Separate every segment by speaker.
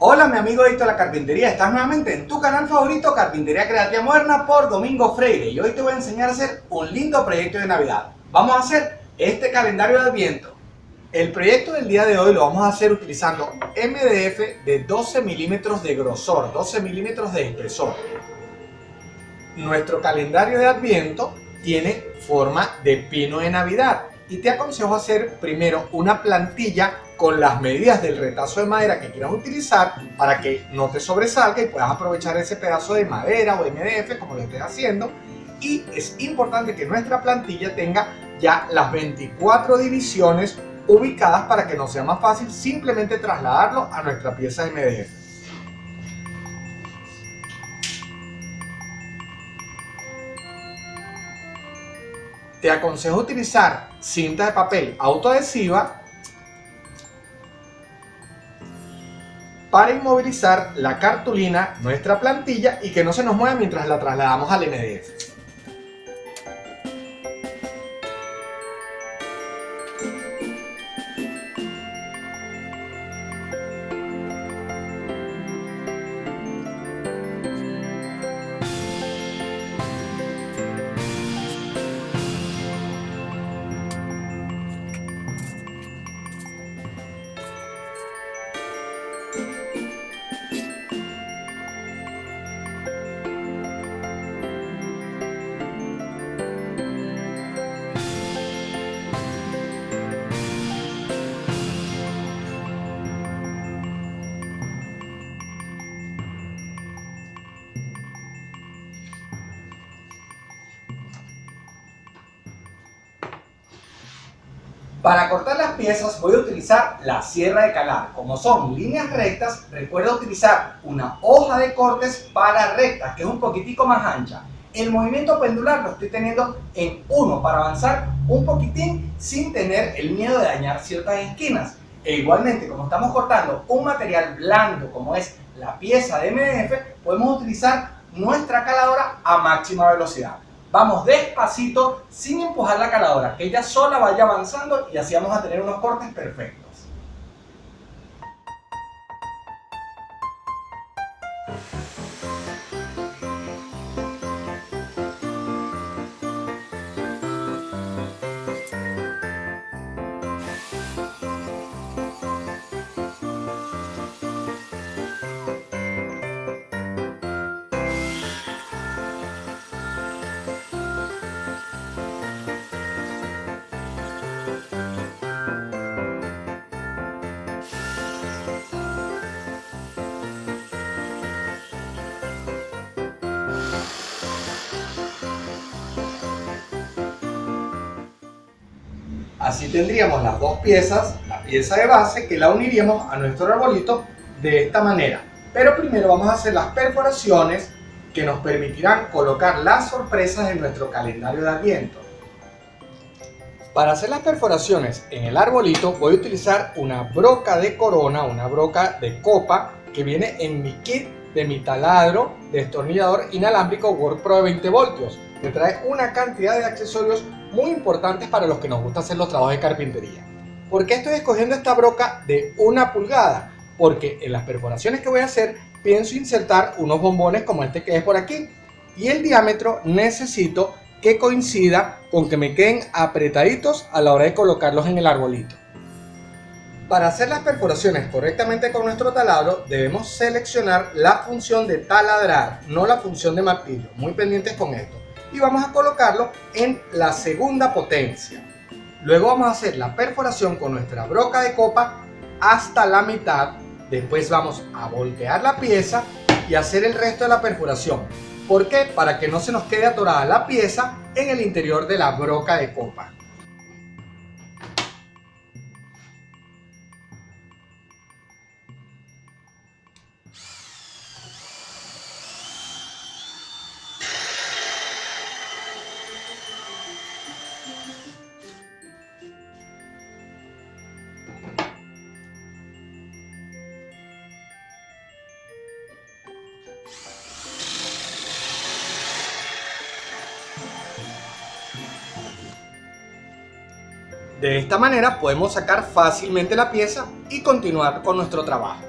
Speaker 1: Hola mi amigo Héctor La Carpintería, estás nuevamente en tu canal favorito Carpintería Creativa Moderna por Domingo Freire y hoy te voy a enseñar a hacer un lindo proyecto de Navidad. Vamos a hacer este calendario de Adviento. El proyecto del día de hoy lo vamos a hacer utilizando MDF de 12 milímetros de grosor, 12 milímetros de espesor. Nuestro calendario de Adviento tiene forma de pino de Navidad y te aconsejo hacer primero una plantilla con las medidas del retazo de madera que quieras utilizar para que no te sobresalga y puedas aprovechar ese pedazo de madera o MDF como lo estés haciendo y es importante que nuestra plantilla tenga ya las 24 divisiones ubicadas para que nos sea más fácil simplemente trasladarlo a nuestra pieza MDF. Te aconsejo utilizar cinta de papel autoadhesiva para inmovilizar la cartulina, nuestra plantilla y que no se nos mueva mientras la trasladamos al MDF. Para cortar las piezas voy a utilizar la sierra de calar. Como son líneas rectas, recuerda utilizar una hoja de cortes para rectas, que es un poquitico más ancha. El movimiento pendular lo estoy teniendo en uno para avanzar un poquitín sin tener el miedo de dañar ciertas esquinas. E igualmente, como estamos cortando un material blando como es la pieza de MDF, podemos utilizar nuestra caladora a máxima velocidad. Vamos despacito, sin empujar la caladora, que ella sola vaya avanzando y así vamos a tener unos cortes perfectos. Así tendríamos las dos piezas, la pieza de base que la uniríamos a nuestro arbolito de esta manera. Pero primero vamos a hacer las perforaciones que nos permitirán colocar las sorpresas en nuestro calendario de adviento. Para hacer las perforaciones en el arbolito voy a utilizar una broca de corona, una broca de copa que viene en mi kit de mi taladro destornillador inalámbrico Work Pro de 20 voltios que trae una cantidad de accesorios muy importantes para los que nos gusta hacer los trabajos de carpintería. ¿Por qué estoy escogiendo esta broca de una pulgada? Porque en las perforaciones que voy a hacer pienso insertar unos bombones como este que es por aquí y el diámetro necesito que coincida con que me queden apretaditos a la hora de colocarlos en el arbolito. Para hacer las perforaciones correctamente con nuestro taladro debemos seleccionar la función de taladrar, no la función de martillo, muy pendientes con esto y vamos a colocarlo en la segunda potencia. Luego vamos a hacer la perforación con nuestra broca de copa hasta la mitad. Después vamos a voltear la pieza y hacer el resto de la perforación. ¿Por qué? Para que no se nos quede atorada la pieza en el interior de la broca de copa. De esta manera podemos sacar fácilmente la pieza y continuar con nuestro trabajo.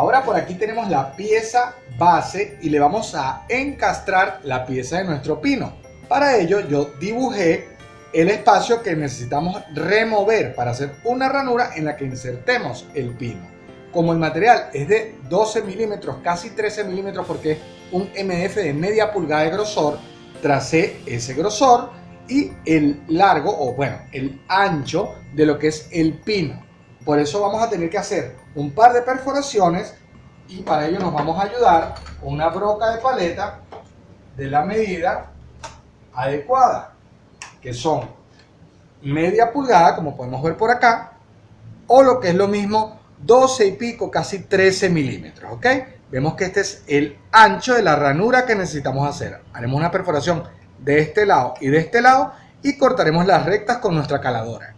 Speaker 1: Ahora por aquí tenemos la pieza base y le vamos a encastrar la pieza de nuestro pino. Para ello yo dibujé el espacio que necesitamos remover para hacer una ranura en la que insertemos el pino. Como el material es de 12 milímetros, casi 13 milímetros porque es un MF de media pulgada de grosor, tracé ese grosor y el largo o bueno, el ancho de lo que es el pino. Por eso vamos a tener que hacer un par de perforaciones y para ello nos vamos a ayudar una broca de paleta de la medida adecuada, que son media pulgada, como podemos ver por acá, o lo que es lo mismo, 12 y pico, casi 13 milímetros, ¿ok? Vemos que este es el ancho de la ranura que necesitamos hacer. Haremos una perforación de este lado y de este lado y cortaremos las rectas con nuestra caladora.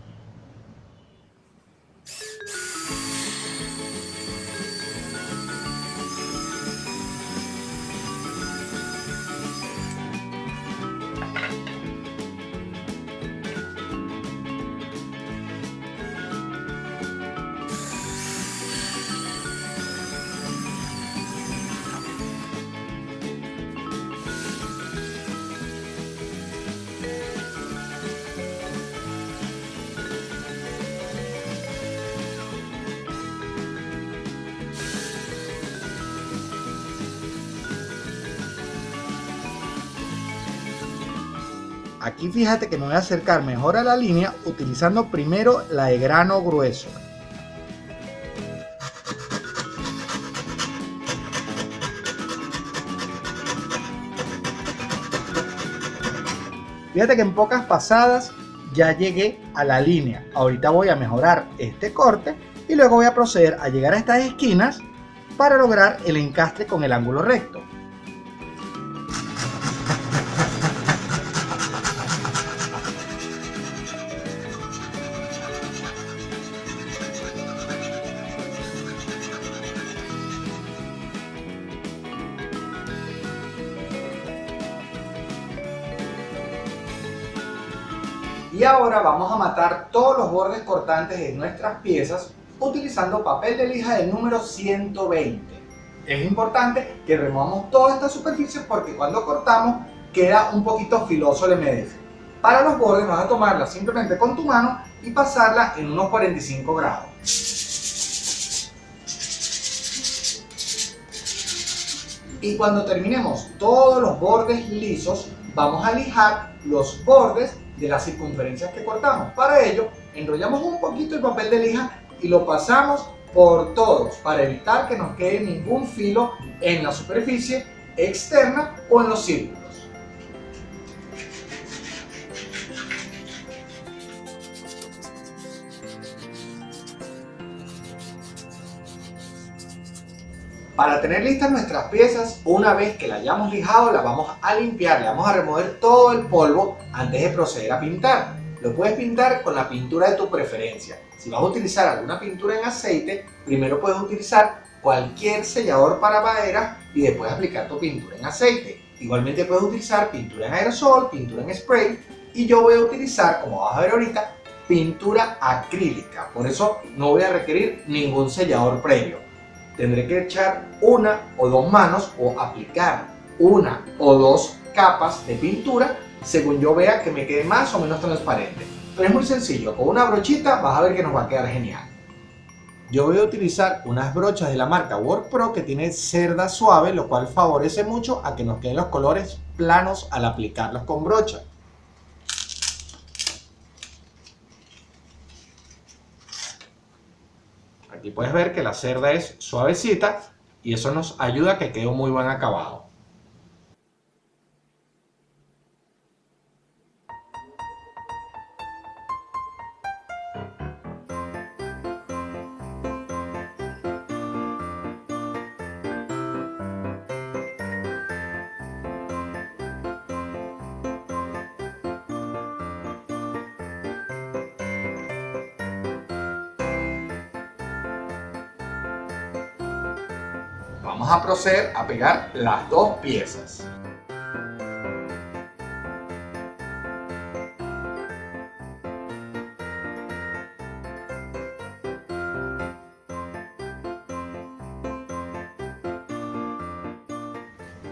Speaker 1: Aquí fíjate que me voy a acercar mejor a la línea utilizando primero la de grano grueso. Fíjate que en pocas pasadas ya llegué a la línea. Ahorita voy a mejorar este corte y luego voy a proceder a llegar a estas esquinas para lograr el encastre con el ángulo recto. Y ahora vamos a matar todos los bordes cortantes de nuestras piezas utilizando papel de lija del número 120. Es importante que removamos toda esta superficie porque cuando cortamos queda un poquito filoso el MDF. Para los bordes vas a tomarla simplemente con tu mano y pasarla en unos 45 grados. Y cuando terminemos todos los bordes lisos, vamos a lijar los bordes de las circunferencias que cortamos. Para ello, enrollamos un poquito el papel de lija y lo pasamos por todos para evitar que nos quede ningún filo en la superficie externa o en los círculos. Para tener listas nuestras piezas, una vez que la hayamos lijado, la vamos a limpiar, le vamos a remover todo el polvo antes de proceder a pintar. Lo puedes pintar con la pintura de tu preferencia. Si vas a utilizar alguna pintura en aceite, primero puedes utilizar cualquier sellador para madera y después aplicar tu pintura en aceite. Igualmente puedes utilizar pintura en aerosol, pintura en spray y yo voy a utilizar, como vas a ver ahorita, pintura acrílica. Por eso no voy a requerir ningún sellador previo tendré que echar una o dos manos o aplicar una o dos capas de pintura según yo vea que me quede más o menos transparente. Pero es muy sencillo, con una brochita vas a ver que nos va a quedar genial. Yo voy a utilizar unas brochas de la marca Work Pro que tiene cerda suave, lo cual favorece mucho a que nos queden los colores planos al aplicarlos con brocha. Aquí puedes ver que la cerda es suavecita y eso nos ayuda a que quede un muy buen acabado. Vamos a proceder a pegar las dos piezas.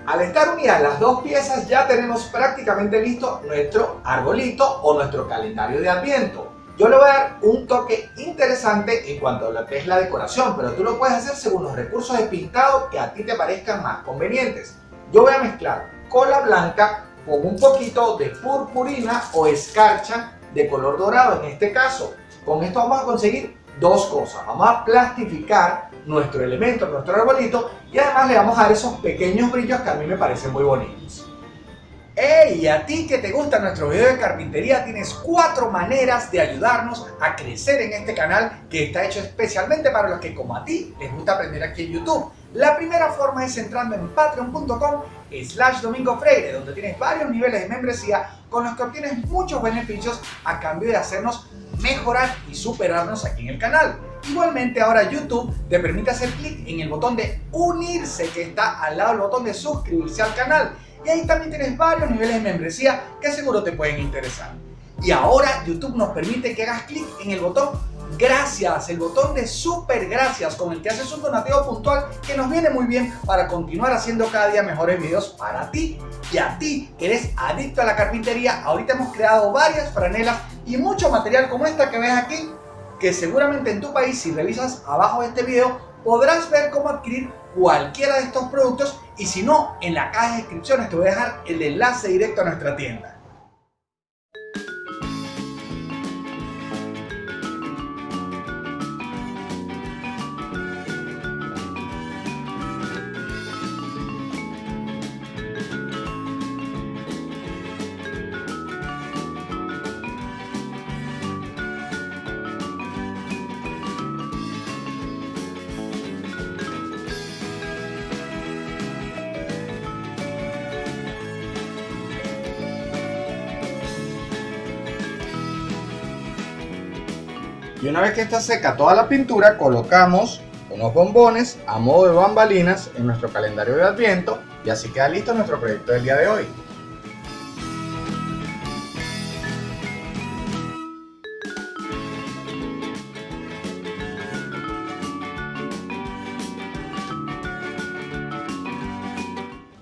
Speaker 1: Al estar unidas las dos piezas ya tenemos prácticamente listo nuestro arbolito o nuestro calendario de Adviento. Yo le voy a dar un toque interesante en cuanto a lo que es la decoración, pero tú lo puedes hacer según los recursos de pintado que a ti te parezcan más convenientes. Yo voy a mezclar cola blanca con un poquito de purpurina o escarcha de color dorado en este caso. Con esto vamos a conseguir dos cosas. Vamos a plastificar nuestro elemento, nuestro arbolito y además le vamos a dar esos pequeños brillos que a mí me parecen muy bonitos. ¡Hey! A ti que te gusta nuestro video de carpintería tienes cuatro maneras de ayudarnos a crecer en este canal que está hecho especialmente para los que como a ti les gusta aprender aquí en YouTube. La primera forma es entrando en patreon.com slash domingo freire donde tienes varios niveles de membresía con los que obtienes muchos beneficios a cambio de hacernos mejorar y superarnos aquí en el canal. Igualmente ahora YouTube te permite hacer clic en el botón de unirse que está al lado del botón de suscribirse al canal y ahí también tienes varios niveles de membresía que seguro te pueden interesar. Y ahora YouTube nos permite que hagas clic en el botón gracias, el botón de super gracias con el que haces un donativo puntual que nos viene muy bien para continuar haciendo cada día mejores videos para ti y a ti que eres adicto a la carpintería. Ahorita hemos creado varias franelas y mucho material como esta que ves aquí que seguramente en tu país si revisas abajo de este video podrás ver cómo adquirir cualquiera de estos productos y si no en la caja de descripciones te voy a dejar el enlace directo a nuestra tienda. Y una vez que está seca toda la pintura, colocamos unos bombones a modo de bambalinas en nuestro calendario de adviento y así queda listo nuestro proyecto del día de hoy.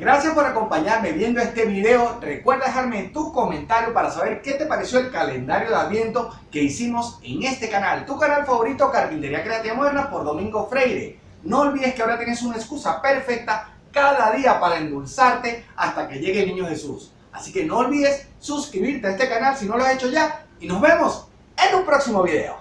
Speaker 1: Gracias por acompañarme viendo este video. Recuerda dejarme tu comentario para saber qué te pareció el calendario de Adviento que hicimos en este canal. Tu canal favorito, Carpintería Creativa Moderna por Domingo Freire. No olvides que ahora tienes una excusa perfecta cada día para endulzarte hasta que llegue el Niño Jesús. Así que no olvides suscribirte a este canal si no lo has hecho ya. Y nos vemos en un próximo video.